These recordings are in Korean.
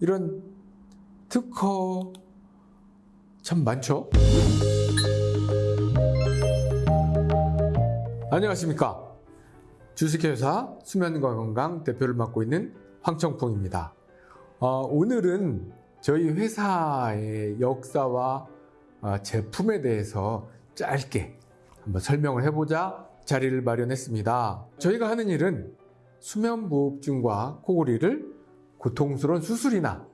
이런 특허 참 많죠? 안녕하십니까. 주식회사 수면과 건강 대표를 맡고 있는 황청풍입니다. 어, 오늘은 저희 회사의 역사와 어, 제품에 대해서 짧게 한번 설명을 해보자 자리를 마련했습니다. 저희가 하는 일은 수면무호흡증과 코골이를 고통스러운 수술이나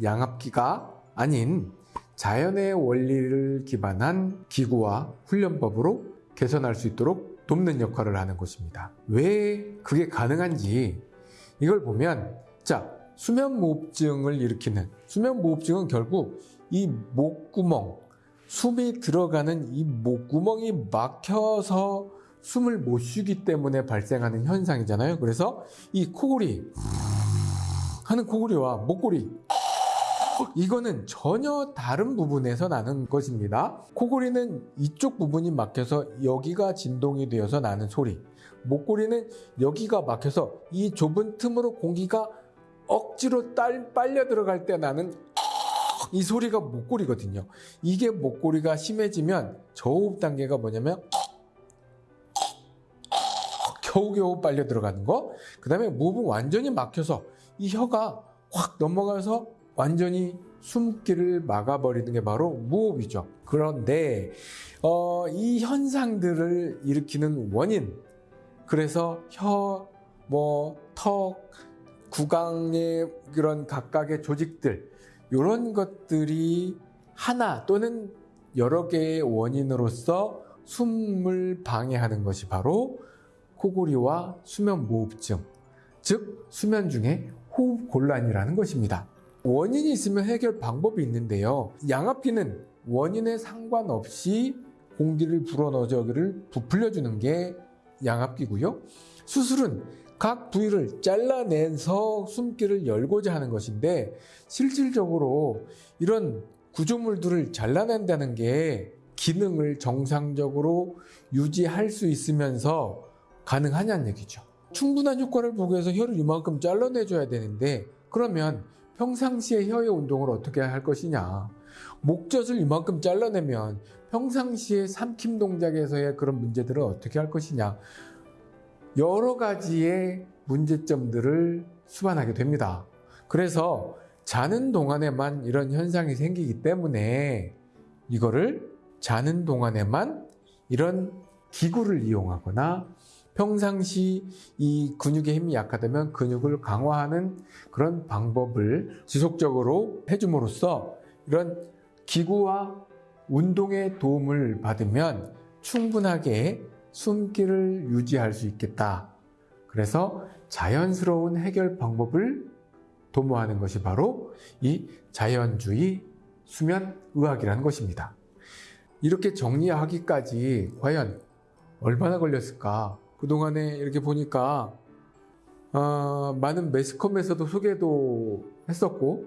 양압기가 아닌 자연의 원리를 기반한 기구와 훈련법으로 개선할 수 있도록 돕는 역할을 하는 것입니다. 왜 그게 가능한지 이걸 보면 자 수면무호흡증을 일으키는 수면무호흡증은 결국 이 목구멍 숨이 들어가는 이 목구멍이 막혀서 숨을 못 쉬기 때문에 발생하는 현상이잖아요. 그래서 이 코골이 하는 코골이와 목골이 이거는 전혀 다른 부분에서 나는 것입니다. 코골이는 이쪽 부분이 막혀서 여기가 진동이 되어서 나는 소리. 목골이는 여기가 막혀서 이 좁은 틈으로 공기가 억지로 딸, 빨려 들어갈 때 나는 이 소리가 목골이거든요. 이게 목골이가 심해지면 저호흡 단계가 뭐냐면 겨우겨우 빨려 들어가는 거. 그 다음에 무흡은 완전히 막혀서 이 혀가 확 넘어가서 완전히 숨기를 막아버리는 게 바로 무호흡이죠. 그런데 어, 이 현상들을 일으키는 원인, 그래서 혀, 뭐, 턱, 구강의 그런 각각의 조직들, 이런 것들이 하나 또는 여러 개의 원인으로서 숨을 방해하는 것이 바로 코골이와 수면 무호흡증, 즉 수면 중에 호흡 곤란이라는 것입니다. 원인이 있으면 해결 방법이 있는데요. 양압기는 원인에 상관없이 공기를 불어넣어서 여기를 부풀려주는 게 양압기고요. 수술은 각 부위를 잘라내서 숨기를 열고자 하는 것인데 실질적으로 이런 구조물들을 잘라낸다는 게 기능을 정상적으로 유지할 수 있으면서 가능하냐는 얘기죠. 충분한 효과를 보기 위해서 혀를 이만큼 잘라내줘야 되는데 그러면 평상시에 혀의 운동을 어떻게 할 것이냐 목젖을 이만큼 잘라내면 평상시에 삼킴 동작에서의 그런 문제들을 어떻게 할 것이냐 여러 가지의 문제점들을 수반하게 됩니다. 그래서 자는 동안에만 이런 현상이 생기기 때문에 이거를 자는 동안에만 이런 기구를 이용하거나 평상시 이 근육의 힘이 약하다면 근육을 강화하는 그런 방법을 지속적으로 해줌으로써 이런 기구와 운동의 도움을 받으면 충분하게 숨기를 유지할 수 있겠다. 그래서 자연스러운 해결 방법을 도모하는 것이 바로 이 자연주의 수면의학이라는 것입니다. 이렇게 정리하기까지 과연 얼마나 걸렸을까? 그동안에 이렇게 보니까 어, 많은 매스컴에서도 소개도 했었고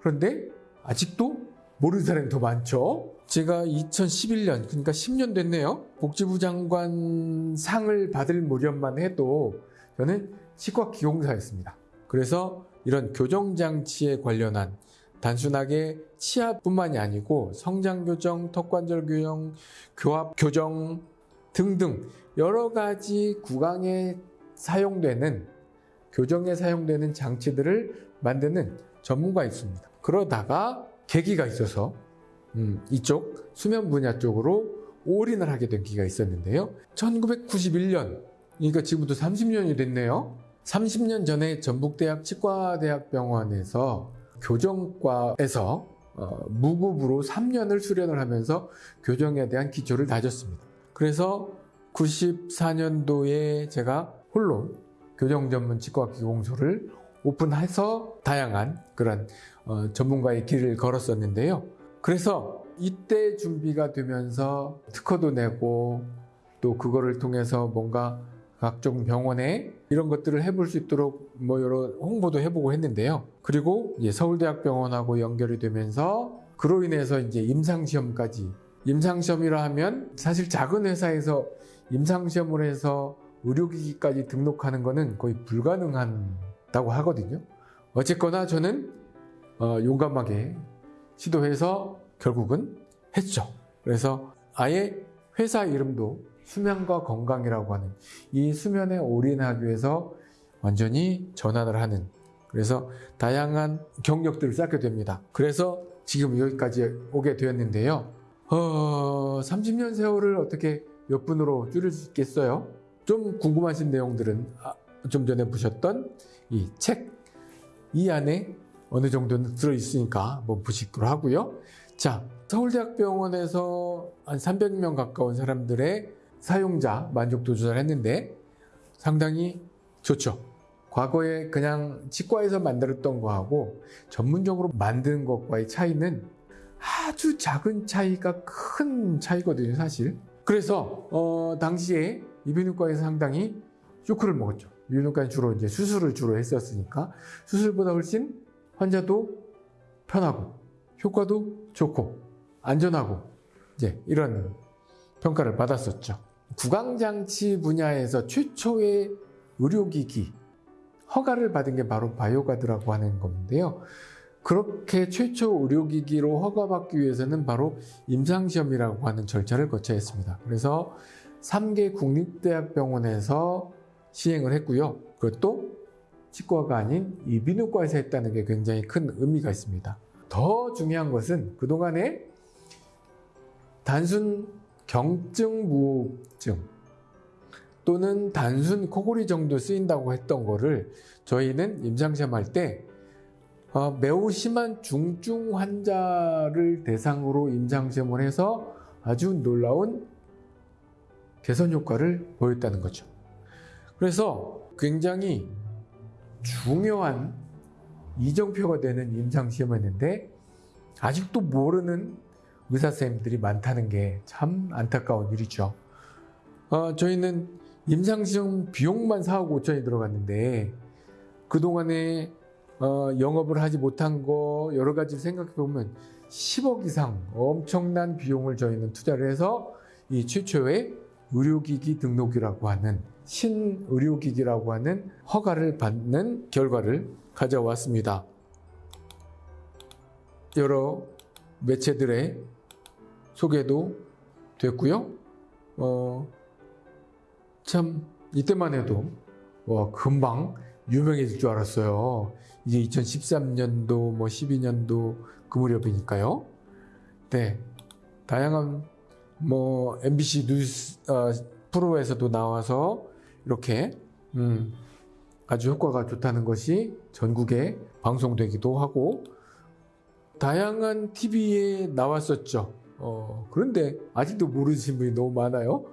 그런데 아직도 모르는 사람이 더 많죠. 제가 2011년 그러니까 10년 됐네요. 복지부 장관 상을 받을 무렵만 해도 저는 치과 기공사였습니다. 그래서 이런 교정장치에 관련한 단순하게 치아뿐만이 아니고 성장교정, 턱관절 교정, 교합 교정 등등 여러 가지 구강에 사용되는 교정에 사용되는 장치들을 만드는 전문가 있습니다. 그러다가 계기가 있어서 음, 이쪽 수면 분야 쪽으로 올인을 하게 된 기가 있었는데요. 1991년, 그러니까 지금부터 30년이 됐네요. 30년 전에 전북대학 치과대학병원에서 교정과에서 어, 무급으로 3년을 수련을 하면서 교정에 대한 기초를 다졌습니다. 그래서 94년도에 제가 홀로 교정 전문 치과 기공소를 오픈해서 다양한 그런 어, 전문가의 길을 걸었었는데요. 그래서 이때 준비가 되면서 특허도 내고 또 그거를 통해서 뭔가 각종 병원에 이런 것들을 해볼 수 있도록 뭐 여러 홍보도 해보고 했는데요. 그리고 서울대학병원하고 연결이 되면서 그로 인해서 이제 임상시험까지 임상시험이라 하면 사실 작은 회사에서 임상시험을 해서 의료기기까지 등록하는 것은 거의 불가능하다고 하거든요. 어쨌거나 저는 어, 용감하게 시도해서 결국은 했죠. 그래서 아예 회사 이름도 수면과 건강이라고 하는 이 수면에 올인하기 위해서 완전히 전환을 하는 그래서 다양한 경력들을 쌓게 됩니다. 그래서 지금 여기까지 오게 되었는데요. 어, 30년 세월을 어떻게 몇 분으로 줄일 수 있겠어요? 좀 궁금하신 내용들은 아, 좀 전에 보셨던 이 책 이 안에 어느 정도는 들어있으니까 한번 보시기로 하고요. 자, 서울대학병원에서 한 300명 가까운 사람들의 사용자 만족도 조사를 했는데 상당히 좋죠. 과거에 그냥 치과에서 만들었던 거하고 전문적으로 만든 것과의 차이는 아주 작은 차이가 큰 차이거든요, 사실. 그래서 어, 당시에 이비인후과에서 상당히 쇼크를 먹었죠. 이비인후과는 주로 이제 수술을 주로 했었으니까 수술보다 훨씬 환자도 편하고 효과도 좋고 안전하고 이제 이런 평가를 받았었죠. 구강장치 분야에서 최초의 의료기기 허가를 받은 게 바로 바이오가드라고 하는 건데요. 그렇게 최초 의료기기로 허가받기 위해서는 바로 임상시험이라고 하는 절차를 거쳐야 했습니다. 그래서 3개 국립대학병원에서 시행을 했고요. 그것도 치과가 아닌 이비인후과에서 했다는 게 굉장히 큰 의미가 있습니다. 더 중요한 것은 그동안에 단순 경증 무호흡증 또는 단순 코골이 정도 쓰인다고 했던 거를 저희는 임상시험 할 때 어, 매우 심한 중증 환자를 대상으로 임상시험을 해서 아주 놀라운 개선 효과를 보였다는 거죠. 그래서 굉장히 중요한 이정표가 되는 임상시험이었는데 아직도 모르는 의사 선생님들이 많다는 게 참 안타까운 일이죠. 어, 저희는 임상시험 비용만 4억 5천이 들어갔는데 그동안에 어, 영업을 하지 못한 거 여러 가지 생각해 보면 10억 이상 엄청난 비용을 저희는 투자를 해서 이 최초의 의료기기 등록이라고 하는 신의료기기라고 하는 허가를 받는 결과를 가져왔습니다. 여러 매체들의 소개도 됐고요. 어, 참 이때만 해도 와, 금방 유명해질 줄 알았어요. 이제 2013년도 뭐 12년도 그 무렵이니까요. 네. 다양한 뭐 MBC 뉴스 어, 프로에서도 나와서 이렇게 음, 아주 효과가 좋다는 것이 전국에 방송되기도 하고 다양한 TV에 나왔었죠. 어, 그런데 아직도 모르시는 분이 너무 많아요.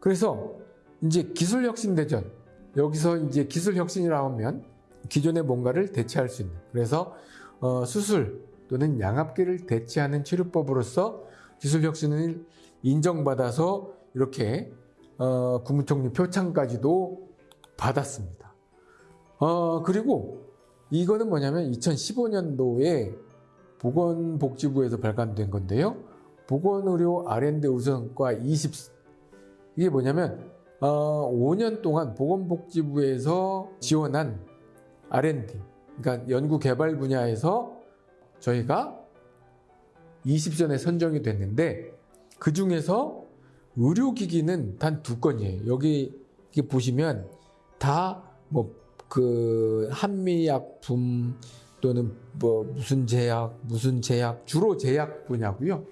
그래서 이제 기술 혁신 대전 여기서 이제 기술 혁신이라고 하면 기존의 뭔가를 대체할 수 있는 그래서 어, 수술 또는 양압기를 대체하는 치료법으로서 기술 혁신을 인정받아서 이렇게 어, 국무총리 표창까지도 받았습니다. 어, 그리고 이거는 뭐냐면 2015년도에 보건복지부에서 발간된 건데요. 보건의료 R&D 우선과 20 이게 뭐냐면 어, 5년 동안 보건복지부에서 지원한 R&D, 그러니까 연구 개발 분야에서 저희가 20전에 선정이 됐는데 그 중에서 의료기기는 단 두 건이에요. 여기 보시면 다 뭐 그 한미약품 또는 뭐 무슨 제약, 무슨 제약, 주로 제약 분야고요.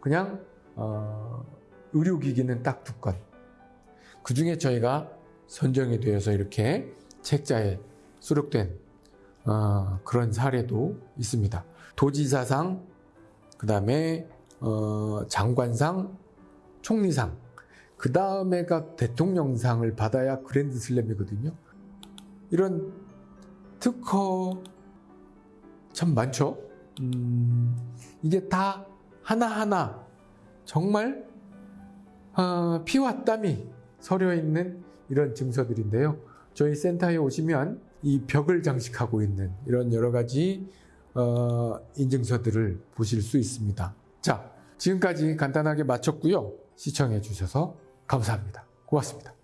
그냥 어, 의료기기는 딱 두 건. 그 중에 저희가 선정이 되어서 이렇게 책자에 수록된 어, 그런 사례도 있습니다. 도지사상, 그 다음에 어, 장관상, 총리상, 그 다음에가 대통령상을 받아야 그랜드 슬램이거든요. 이런 특허 참 많죠. 음, 이게 다 하나하나 정말 어, 피와 땀이 서려 있는 이런 증서들인데요. 저희 센터에 오시면 이 벽을 장식하고 있는 이런 여러 가지 어, 인증서들을 보실 수 있습니다. 자, 지금까지 간단하게 마쳤고요. 시청해 주셔서 감사합니다. 고맙습니다.